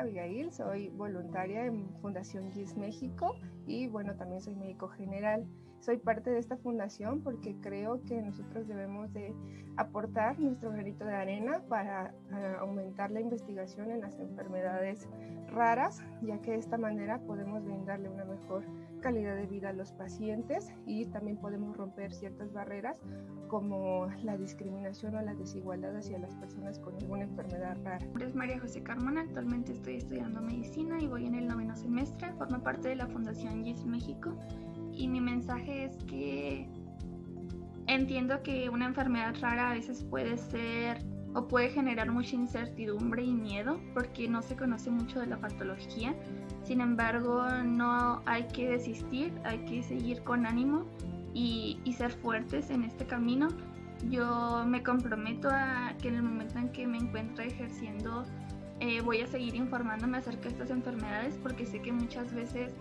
Abigail, soy voluntaria en Fundación GIS México y bueno, también soy médico general. Soy parte de esta fundación porque creo que nosotros debemos de aportar nuestro granito de arena para uh, aumentar la investigación en las enfermedades raras, ya que de esta manera podemos brindarle una mejor calidad de vida a los pacientes y también podemos romper ciertas barreras como la discriminación o la desigualdad hacia las personas con alguna enfermedad rara. Mi nombre es María José Carmona, actualmente estoy estudiando medicina y voy en el noveno semestre, formo parte de la Fundación GIS México y mi mensaje es que entiendo que una enfermedad rara a veces puede ser o puede generar mucha incertidumbre y miedo porque no se conoce mucho de la patología. Sin embargo, no hay que desistir, hay que seguir con ánimo y, y ser fuertes en este camino. Yo me comprometo a que en el momento en que me encuentre ejerciendo eh, voy a seguir informándome acerca de estas enfermedades porque sé que muchas veces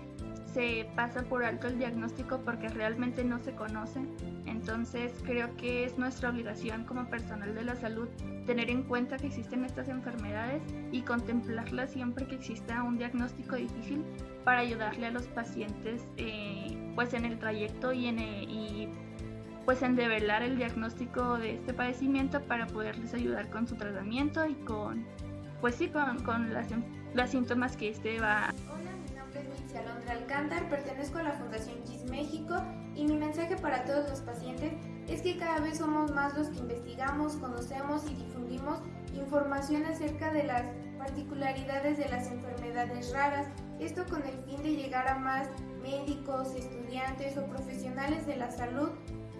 se pasa por alto el diagnóstico porque realmente no se conoce. Entonces creo que es nuestra obligación como personal de la salud tener en cuenta que existen estas enfermedades y contemplarlas siempre que exista un diagnóstico difícil para ayudarle a los pacientes eh, pues en el trayecto y en, eh, y pues en develar el diagnóstico de este padecimiento para poderles ayudar con su tratamiento y con pues sí con, con las, los síntomas que este va Alondra Alcántar, pertenezco a la Fundación GIS México y mi mensaje para todos los pacientes es que cada vez somos más los que investigamos, conocemos y difundimos información acerca de las particularidades de las enfermedades raras, esto con el fin de llegar a más médicos, estudiantes o profesionales de la salud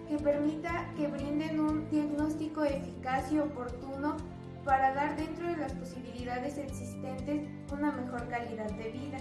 que permita que brinden un diagnóstico eficaz y oportuno para dar dentro de las posibilidades existentes una mejor calidad de vida.